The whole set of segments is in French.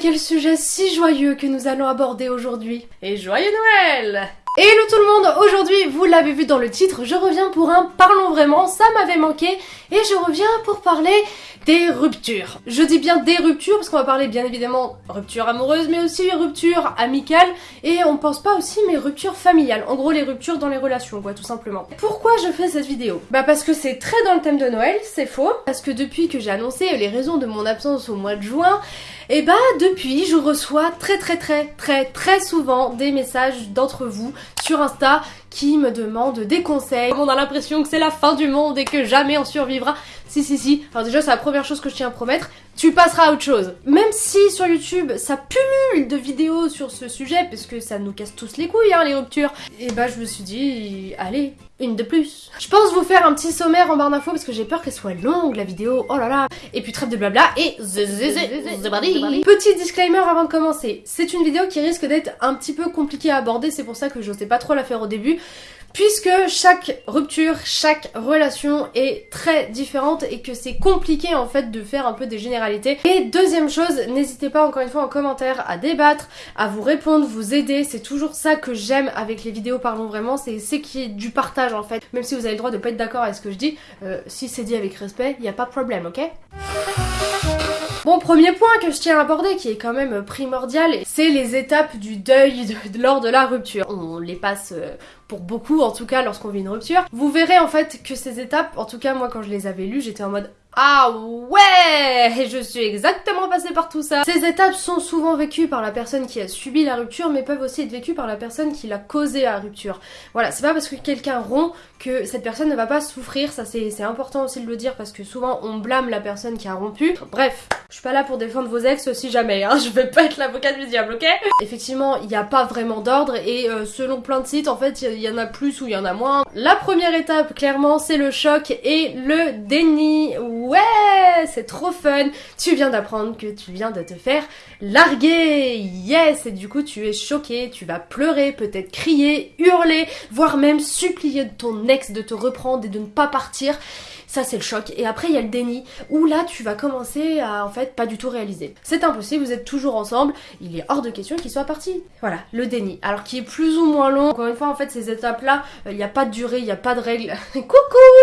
quel sujet si joyeux que nous allons aborder aujourd'hui. Et joyeux Noël Hello tout le monde, aujourd'hui, vous l'avez vu dans le titre, je reviens pour un Parlons vraiment, ça m'avait manqué, et je reviens pour parler des ruptures. Je dis bien des ruptures parce qu'on va parler bien évidemment rupture amoureuse, mais aussi rupture amicale, et on pense pas aussi mais rupture familiale. En gros les ruptures dans les relations quoi tout simplement. Pourquoi je fais cette vidéo? Bah parce que c'est très dans le thème de Noël, c'est faux, parce que depuis que j'ai annoncé les raisons de mon absence au mois de juin, et bah depuis je reçois très très très très très souvent des messages d'entre vous sur Insta qui me demandent des conseils. On a l'impression que c'est la fin du monde et que jamais on survivra. Si si si, alors déjà c'est la première chose que je tiens à promettre, tu passeras à autre chose. Même si sur YouTube ça pullule de vidéos sur ce sujet, parce que ça nous casse tous les couilles hein, les ruptures, et bah je me suis dit, allez, une de plus. Je pense vous faire un petit sommaire en barre d'infos parce que j'ai peur qu'elle soit longue la vidéo, oh là là. Et puis trêve de blabla et Petit disclaimer avant de commencer, c'est une vidéo qui risque d'être un petit peu compliquée à aborder, c'est pour ça que j'osais pas trop la faire au début puisque chaque rupture, chaque relation est très différente et que c'est compliqué en fait de faire un peu des généralités. Et deuxième chose, n'hésitez pas encore une fois en commentaire à débattre, à vous répondre, vous aider, c'est toujours ça que j'aime avec les vidéos parlons vraiment, c'est qui est du partage en fait. Même si vous avez le droit de pas être d'accord avec ce que je dis, euh, si c'est dit avec respect, il n'y a pas de problème, ok? Bon, premier point que je tiens à aborder, qui est quand même primordial, c'est les étapes du deuil lors de la rupture. On les passe euh, pour beaucoup, en tout cas lorsqu'on vit une rupture. Vous verrez en fait que ces étapes, en tout cas moi quand je les avais lues, j'étais en mode ah ouais Je suis exactement passée par tout ça Ces étapes sont souvent vécues par la personne qui a subi la rupture, mais peuvent aussi être vécues par la personne qui l'a causé la rupture. Voilà, c'est pas parce que quelqu'un rompt que cette personne ne va pas souffrir, ça c'est important aussi de le dire, parce que souvent on blâme la personne qui a rompu. Bref, je suis pas là pour défendre vos ex si jamais, hein, je vais pas être l'avocat du diable, ok? Effectivement, il n'y a pas vraiment d'ordre, et euh, selon plein de sites, en fait, il y, en a plus ou il y en a moins. La première étape, clairement, c'est le choc et le déni ouais, c'est trop fun, tu viens d'apprendre que tu viens de te faire larguer, yes, et du coup tu es choqué, tu vas pleurer, peut-être crier, hurler, voire même supplier de ton ex de te reprendre et de ne pas partir. Ça c'est le choc. Et après il y a le déni où là tu vas commencer à en fait pas du tout réaliser. C'est impossible, vous êtes toujours ensemble, il est hors de question qu'il soit parti. Voilà, le déni. Alors qui est plus ou moins long. Encore une fois en fait ces étapes là, il n'y a pas de durée, il n'y a pas de règle. Coucou,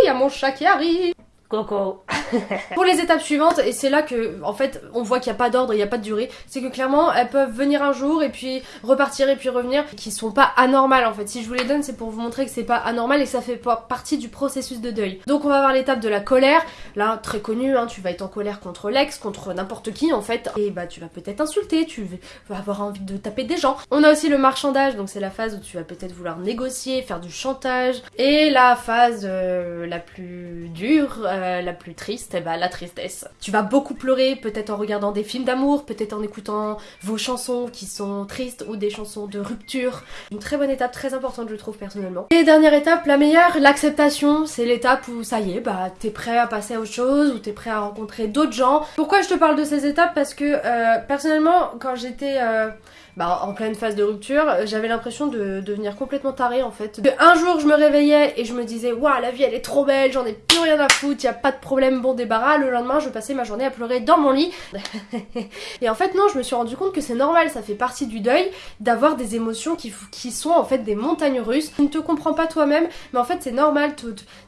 il y a mon chat qui arrive. Coco. Pour les étapes suivantes, et c'est là que, en fait, on voit qu'il n'y a pas d'ordre, il n'y a pas de durée, c'est que clairement, elles peuvent venir un jour et puis repartir et puis revenir, qui sont pas anormales en fait. Si je vous les donne, c'est pour vous montrer que c'est pas anormal et que ça fait pas partie du processus de deuil. Donc on va voir l'étape de la colère. Là, très connu, hein, tu vas être en colère contre l'ex, contre n'importe qui en fait, et bah tu vas peut-être insulter, tu vas avoir envie de taper des gens. On a aussi le marchandage, donc c'est la phase où tu vas peut-être vouloir négocier, faire du chantage. Et la phase euh, la plus dure, la plus triste, eh ben, la tristesse. Tu vas beaucoup pleurer, peut-être en regardant des films d'amour, peut-être en écoutant vos chansons qui sont tristes ou des chansons de rupture. Une très bonne étape, très importante je trouve personnellement. Et dernière étape, la meilleure, l'acceptation. C'est l'étape où ça y est, bah t'es prêt à passer à autre chose, ou t'es prêt à rencontrer d'autres gens. Pourquoi je te parle de ces étapes? Parce que euh, personnellement, quand j'étais... Euh, bah, en pleine phase de rupture, j'avais l'impression de devenir complètement tarée en fait. Un jour je me réveillais et je me disais waouh la vie elle est trop belle, j'en ai plus rien à foutre, y a pas de problème, bon débarras. Le lendemain je passais ma journée à pleurer dans mon lit. et en fait non, je me suis rendu compte que c'est normal, ça fait partie du deuil d'avoir des émotions qui, qui sont en fait des montagnes russes. Tu ne te comprends pas toi-même, mais en fait c'est normal,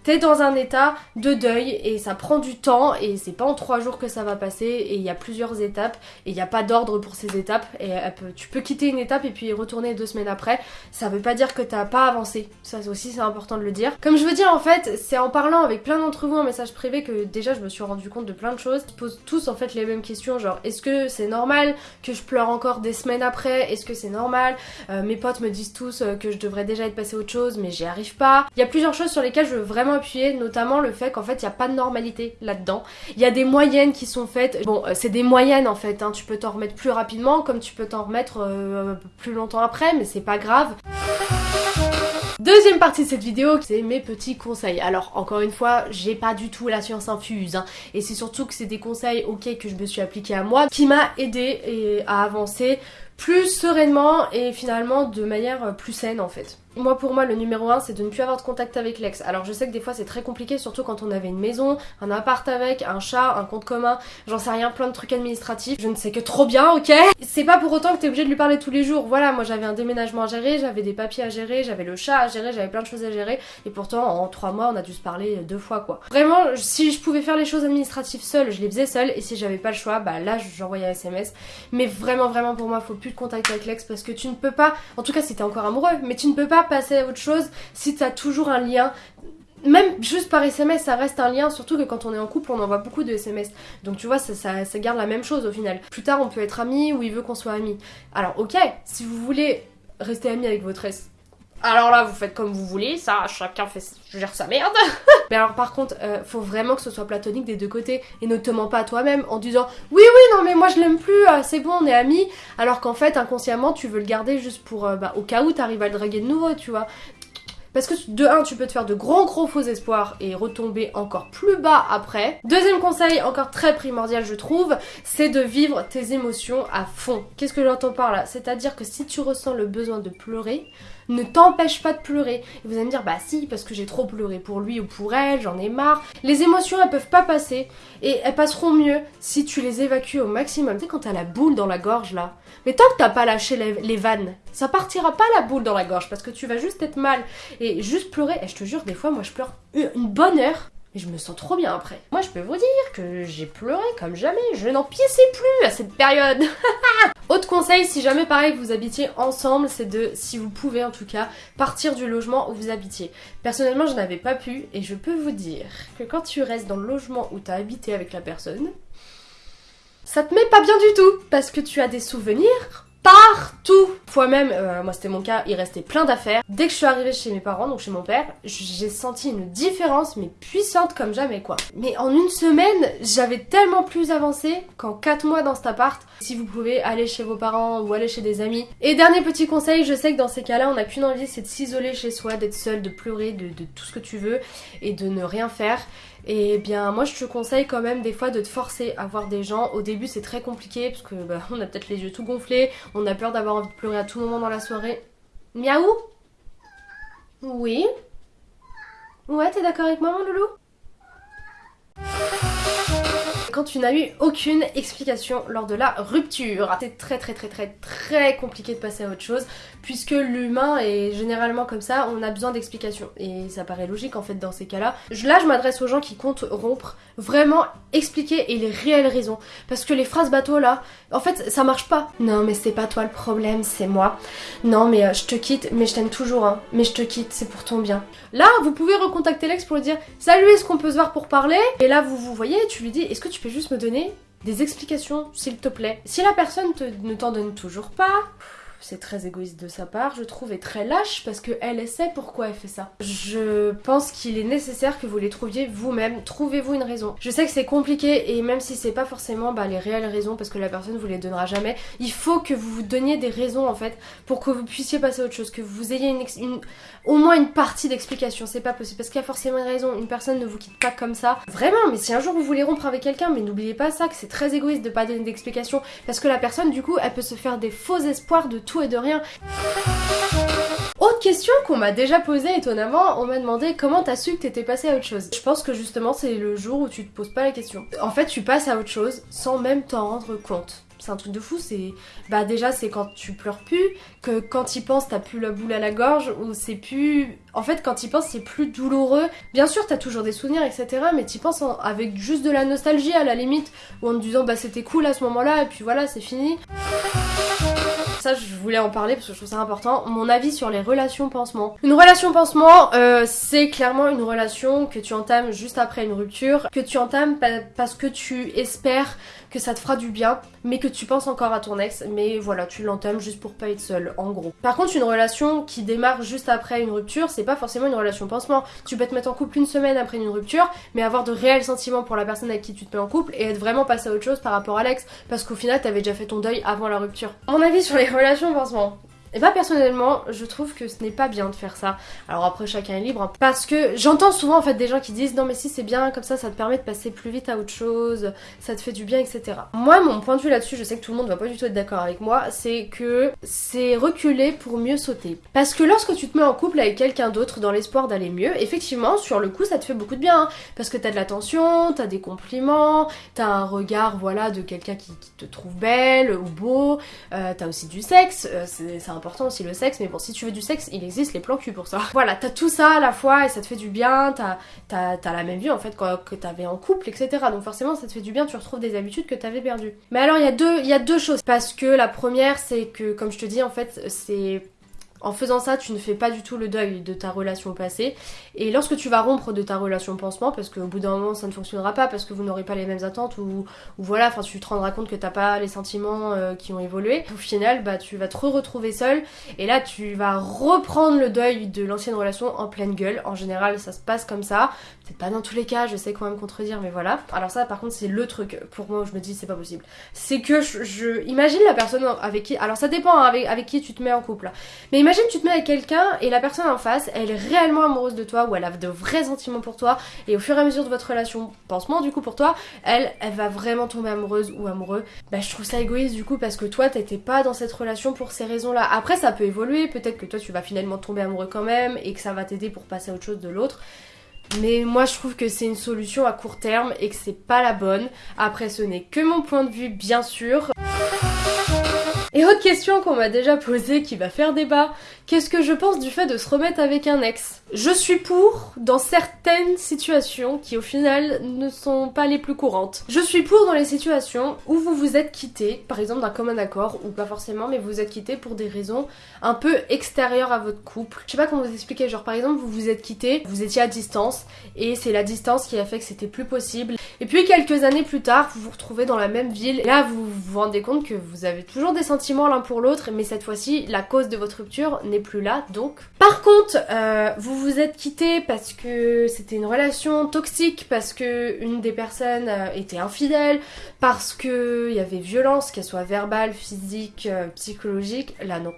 t'es dans un état de deuil et ça prend du temps et c'est pas en trois jours que ça va passer et il y a plusieurs étapes et il n'y a pas d'ordre pour ces étapes et tu peux quitter une étape et puis retourner deux semaines après, ça veut pas dire que t'as pas avancé. Ça aussi c'est important de le dire. Comme je veux dire en fait, c'est en parlant avec plein d'entre vous en message privé que déjà je me suis rendu compte de plein de choses. Ils posent tous en fait les mêmes questions, genre est-ce que c'est normal que je pleure encore des semaines après? Est-ce que c'est normal? Euh, Mes potes me disent tous euh, que je devrais déjà être passé autre chose mais j'y arrive pas. Il y a plusieurs choses sur lesquelles je veux vraiment appuyer, notamment le fait qu'en fait il n'y a pas de normalité là-dedans. Il y a des moyennes qui sont faites. Bon, euh, c'est des moyennes en fait, hein. tu peux t'en remettre plus rapidement comme tu peux t'en remettre euh, plus longtemps après, mais c'est pas grave. Deuxième partie de cette vidéo, c'est mes petits conseils. Alors encore une fois, j'ai pas du tout la science infuse, hein. et c'est surtout que c'est des conseils ok que je me suis appliqué à moi, qui m'a aidé à avancer plus sereinement et finalement de manière plus saine en fait. Moi pour moi le numéro 1 c'est de ne plus avoir de contact avec l'ex. Alors je sais que des fois c'est très compliqué, surtout quand on avait une maison, un appart avec, un chat, un compte commun, j'en sais rien, plein de trucs administratifs. Je ne sais que trop bien, ok? C'est pas pour autant que t'es obligé de lui parler tous les jours. Voilà, moi j'avais un déménagement à gérer, j'avais des papiers à gérer, j'avais le chat à gérer, j'avais plein de choses à gérer. Et pourtant en 3 mois on a dû se parler deux fois quoi. Vraiment, si je pouvais faire les choses administratives seule, je les faisais seule. Et si j'avais pas le choix, bah là j'envoyais un SMS. Mais vraiment, vraiment pour moi, faut plus de contact avec l'ex parce que tu ne peux pas, en tout cas si t'es encore amoureux, mais tu ne peux pas passer à autre chose si t'as toujours un lien même juste par SMS, ça reste un lien, surtout que quand on est en couple, on envoie beaucoup de SMS. Donc tu vois, ça, ça, garde la même chose au final. Plus tard, on peut être amis ou il veut qu'on soit amis. Alors ok, si vous voulez rester amis avec votre ex, alors là, vous faites comme vous voulez, ça, chacun fait, gère sa merde. Mais alors par contre, euh, faut vraiment que ce soit platonique des deux côtés et ne te mens pas à toi-même en disant oui oui non mais moi je l'aime plus, euh, c'est bon on est amis, alors qu'en fait inconsciemment tu veux le garder juste pour euh, bah, au cas où t'arrives à le draguer de nouveau, tu vois. Parce que de 1, tu peux te faire de gros gros faux espoirs et retomber encore plus bas après. Deuxième conseil, encore très primordial je trouve, c'est de vivre tes émotions à fond. Qu'est-ce que j'entends par là? C'est-à-dire que si tu ressens le besoin de pleurer, ne t'empêche pas de pleurer. Et vous allez me dire, bah si, parce que j'ai trop pleuré pour lui ou pour elle, j'en ai marre. Les émotions, elles peuvent pas passer et elles passeront mieux si tu les évacues au maximum. Tu sais, quand t'as la boule dans la gorge là, mais tant que t'as pas lâché les, vannes, ça partira pas la boule dans la gorge parce que tu vas juste être mal et juste pleurer. Et je te jure, des fois, moi je pleure une bonne heure et je me sens trop bien après. Moi, je peux vous dire que j'ai pleuré comme jamais. Je n'en piéçais plus à cette période. Autre conseil, si jamais pareil vous habitiez ensemble, c'est de, si vous pouvez en tout cas, partir du logement où vous habitiez. Personnellement, je n'avais pas pu et je peux vous dire que quand tu restes dans le logement où tu as habité avec la personne, ça te met pas bien du tout parce que tu as des souvenirs partout. Fois même, euh, moi c'était mon cas, il restait plein d'affaires. Dès que je suis arrivée chez mes parents, donc chez mon père, j'ai senti une différence, mais puissante comme jamais quoi. Mais en une semaine, j'avais tellement plus avancé qu'en 4 mois dans cet appart. Si vous pouvez aller chez vos parents ou aller chez des amis. Et dernier petit conseil, je sais que dans ces cas-là, on n'a qu'une envie, c'est de s'isoler chez soi, d'être seul, de pleurer, de, de tout ce que tu veux et de ne rien faire. Et bien moi je te conseille quand même des fois de te forcer à voir des gens. Au début c'est très compliqué parce que bah, on a peut-être les yeux tout gonflés, on a peur d'avoir envie de pleurer à tout moment dans la soirée. Miaou? Oui Ouais t'es d'accord avec moi loulou? Quand tu n'as eu aucune explication lors de la rupture. C'est très très très très très compliqué de passer à autre chose puisque l'humain est généralement comme ça, on a besoin d'explications et ça paraît logique en fait dans ces cas-là. Là je m'adresse aux gens qui comptent rompre, vraiment expliquer et les réelles raisons parce que les phrases bateau là, en fait ça marche pas. Non mais c'est pas toi le problème, c'est moi. Non mais euh, je te quitte, mais je t'aime toujours hein. mais je te quitte, c'est pour ton bien. Là vous pouvez recontacter l'ex pour lui dire salut est-ce qu'on peut se voir pour parler? Et là vous vous voyez, tu lui dis est-ce que tu peux juste me donner des explications, s'il te plaît. Si la personne ne t'en donne toujours pas, c'est très égoïste de sa part, je trouve, et très lâche parce qu'elle sait pourquoi elle fait ça. Je pense qu'il est nécessaire que vous les trouviez vous-même. Trouvez-vous une raison. Je sais que c'est compliqué et même si c'est pas forcément bah, les réelles raisons parce que la personne vous les donnera jamais, il faut que vous vous donniez des raisons en fait pour que vous puissiez passer à autre chose, que vous ayez une, au moins une partie d'explication. C'est pas possible parce qu'il y a forcément une raison. Une personne ne vous quitte pas comme ça. Vraiment, mais si un jour vous voulez rompre avec quelqu'un, mais n'oubliez pas ça, que c'est très égoïste de pas donner d'explication parce que la personne du coup elle peut se faire des faux espoirs de et de rien. Autre question qu'on m'a déjà posée étonnamment, on m'a demandé comment t'as su que t'étais passé à autre chose. Je pense que justement c'est le jour où tu te poses pas la question. En fait tu passes à autre chose sans même t'en rendre compte. C'est un truc de fou, c'est... Bah déjà c'est quand tu pleures plus, que quand y penses t'as plus la boule à la gorge, ou c'est plus... En fait quand y penses c'est plus douloureux. Bien sûr t'as toujours des souvenirs etc, mais t'y penses avec juste de la nostalgie à la limite, ou en te disant bah c'était cool à ce moment là, et puis voilà c'est fini. Ça, je voulais en parler parce que je trouve ça important. Mon avis sur les relations pansement. Une relation pansement, euh, c'est clairement une relation que tu entames juste après une rupture, que tu entames parce que tu espères que ça te fera du bien, mais que tu penses encore à ton ex, mais voilà, tu l'entames juste pour pas être seul, en gros. Par contre, une relation qui démarre juste après une rupture, c'est pas forcément une relation pansement. Tu peux te mettre en couple une semaine après une rupture, mais avoir de réels sentiments pour la personne avec qui tu te mets en couple et être vraiment passé à autre chose par rapport à l'ex, parce qu'au final, t'avais déjà fait ton deuil avant la rupture. Mon avis sur les relations pansement. Et bah personnellement, je trouve que ce n'est pas bien de faire ça. Alors après chacun est libre, hein. parce que j'entends souvent en fait des gens qui disent non mais si c'est bien comme ça, ça te permet de passer plus vite à autre chose, ça te fait du bien, etc. Moi mon point de vue là-dessus, je sais que tout le monde va pas du tout être d'accord avec moi, c'est que c'est reculer pour mieux sauter. Parce que lorsque tu te mets en couple avec quelqu'un d'autre dans l'espoir d'aller mieux, effectivement sur le coup ça te fait beaucoup de bien, hein. parce que t'as de l'attention, t'as des compliments, t'as un regard voilà de quelqu'un qui, te trouve belle ou beau, euh, t'as aussi du sexe, euh, c'est important aussi le sexe, mais bon, si tu veux du sexe, il existe les plans cul pour ça. Voilà, t'as tout ça à la fois et ça te fait du bien, t'as as, la même vie en fait que t'avais en couple, etc. Donc forcément, ça te fait du bien, tu retrouves des habitudes que t'avais perdues. Mais alors, il y, a deux, y a deux choses. Parce que la première, c'est que, comme je te dis, en fait, c'est en faisant ça, tu ne fais pas du tout le deuil de ta relation passée. Et lorsque tu vas rompre de ta relation pansement, parce qu'au bout d'un moment ça ne fonctionnera pas, parce que vous n'aurez pas les mêmes attentes, ou, voilà, enfin tu te rendras compte que t'as pas les sentiments euh, qui ont évolué, au final, bah tu vas te retrouver seul, et là tu vas reprendre le deuil de l'ancienne relation en pleine gueule. En général, ça se passe comme ça. C'est pas dans tous les cas, je sais quand même contredire, mais voilà. Alors ça, par contre, c'est le truc pour moi où je me dis c'est pas possible. C'est que je, imagine la personne avec qui, alors ça dépend hein, avec, avec qui tu te mets en couple, mais imagine tu te mets avec quelqu'un et la personne en face, elle est réellement amoureuse de toi ou elle a de vrais sentiments pour toi et au fur et à mesure de votre relation, pansement du coup pour toi, elle, elle va vraiment tomber amoureuse ou amoureux. Bah je trouve ça égoïste du coup parce que toi t'étais pas dans cette relation pour ces raisons-là. Après ça peut évoluer, peut-être que toi tu vas finalement tomber amoureux quand même et que ça va t'aider pour passer à autre chose de l'autre. Mais moi je trouve que c'est une solution à court terme et que c'est pas la bonne. Après ce n'est que mon point de vue bien sûr. Et autre question qu'on m'a déjà posée qui va faire débat, qu'est-ce que je pense du fait de se remettre avec un ex? Je suis pour dans certaines situations qui au final ne sont pas les plus courantes. Je suis pour dans les situations où vous vous êtes quitté, par exemple d'un commun accord, ou pas forcément, mais vous vous êtes quitté pour des raisons un peu extérieures à votre couple. Je sais pas comment vous expliquer, genre par exemple vous vous êtes quitté, vous étiez à distance, et c'est la distance qui a fait que c'était plus possible. Et puis quelques années plus tard, vous vous retrouvez dans la même ville, là vous vous rendez compte que vous avez toujours des sentiments l'un pour l'autre, mais cette fois-ci, la cause de votre rupture n'est plus là, donc. Par contre, euh, vous vous êtes quitté parce que c'était une relation toxique, parce que une des personnes euh, était infidèle, parce que il y avait violence, qu'elle soit verbale, physique, euh, psychologique. Là, non.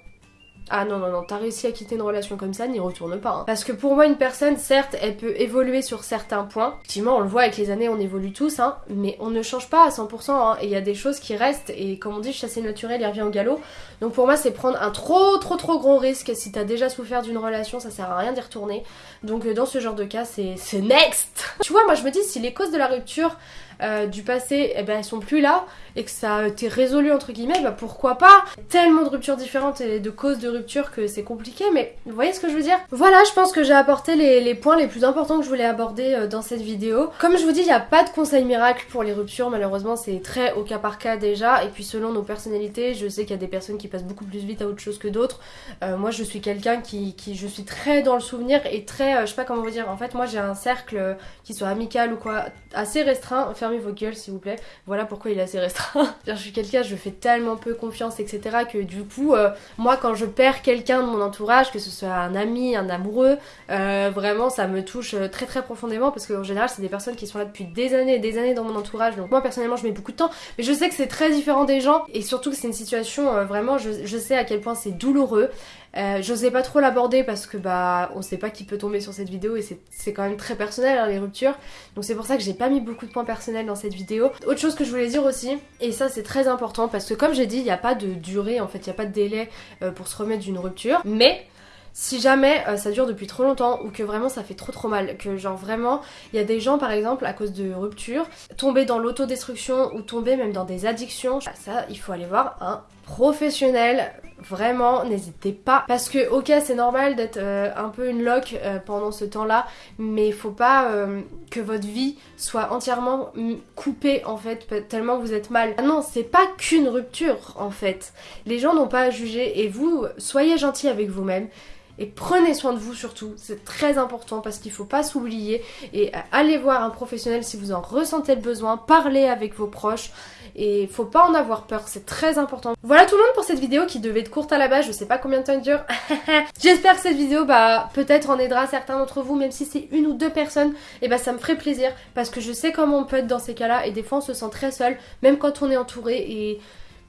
Ah non, non, non, t'as réussi à quitter une relation comme ça, n'y retourne pas. Hein. Parce que pour moi, une personne, certes, elle peut évoluer sur certains points. Effectivement, on le voit avec les années, on évolue tous, hein, mais on ne change pas à 100%, hein, et il y a des choses qui restent, et comme on dit, chasser naturel, il revient au galop. Donc pour moi, c'est prendre un trop, trop, trop gros risque. Si t'as déjà souffert d'une relation, ça sert à rien d'y retourner. Donc euh, dans ce genre de cas, c'est next Tu vois, moi je me dis, si les causes de la rupture euh, du passé, eh ben, elles sont plus là et que ça a été résolu entre guillemets, bah pourquoi pas? Tellement de ruptures différentes et de causes de rupture que c'est compliqué, mais vous voyez ce que je veux dire? Voilà, je pense que j'ai apporté les, points les plus importants que je voulais aborder euh, dans cette vidéo. Comme je vous dis, il n'y a pas de conseil miracle pour les ruptures, malheureusement c'est très au cas par cas déjà, et puis selon nos personnalités, je sais qu'il y a des personnes qui passent beaucoup plus vite à autre chose que d'autres. Euh, moi je suis quelqu'un qui, qui, je suis très dans le souvenir et très, je sais pas comment vous dire, en fait moi j'ai un cercle qui soit amical ou quoi, assez restreint, vos gueules s'il vous plaît, voilà pourquoi il est assez restreint je suis quelqu'un, je fais tellement peu confiance, etc. que du coup, euh, moi quand je perds quelqu'un de mon entourage, que ce soit un ami, un amoureux, euh, vraiment ça me touche euh, très très profondément parce qu'en général c'est des personnes qui sont là depuis des années et des années dans mon entourage. Donc moi personnellement je mets beaucoup de temps, mais je sais que c'est très différent des gens et surtout que c'est une situation vraiment, je sais à quel point c'est douloureux. Euh, J'osais pas trop l'aborder parce que bah on sait pas qui peut tomber sur cette vidéo et c'est quand même très personnel hein, les ruptures. Donc c'est pour ça que j'ai pas mis beaucoup de points personnels dans cette vidéo. Autre chose que je voulais dire aussi, et ça c'est très important parce que comme j'ai dit, il n'y a pas de durée en fait, il n'y a pas de délai euh, pour se remettre d'une rupture. Mais si jamais euh, ça dure depuis trop longtemps ou que vraiment ça fait trop trop mal, que genre vraiment il y a des gens par exemple à cause de rupture tomber dans l'autodestruction ou tomber même dans des addictions, ça il faut aller voir un professionnel Vraiment, n'hésitez pas. Parce que, ok, c'est normal d'être euh, un peu une loque euh, pendant ce temps-là, mais il faut pas euh, que votre vie soit entièrement coupée, en fait, tellement vous êtes mal. Ah non, c'est pas qu'une rupture, en fait. Les gens n'ont pas à juger, et vous, soyez gentil avec vous-même. Et prenez soin de vous surtout, c'est très important parce qu'il faut pas s'oublier. Et allez voir un professionnel si vous en ressentez le besoin, parlez avec vos proches et faut pas en avoir peur, c'est très important. Voilà tout le monde pour cette vidéo qui devait être courte à la base, je sais pas combien de temps elle dure. J'espère que cette vidéo bah peut-être en aidera certains d'entre vous, même si c'est une ou deux personnes, et bah ça me ferait plaisir parce que je sais comment on peut être dans ces cas-là et des fois on se sent très seul, même quand on est entouré et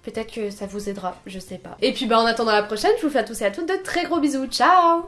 Peut-être que ça vous aidera, je sais pas. Et puis bah en attendant la prochaine, je vous fais à tous et à toutes de très gros bisous. Ciao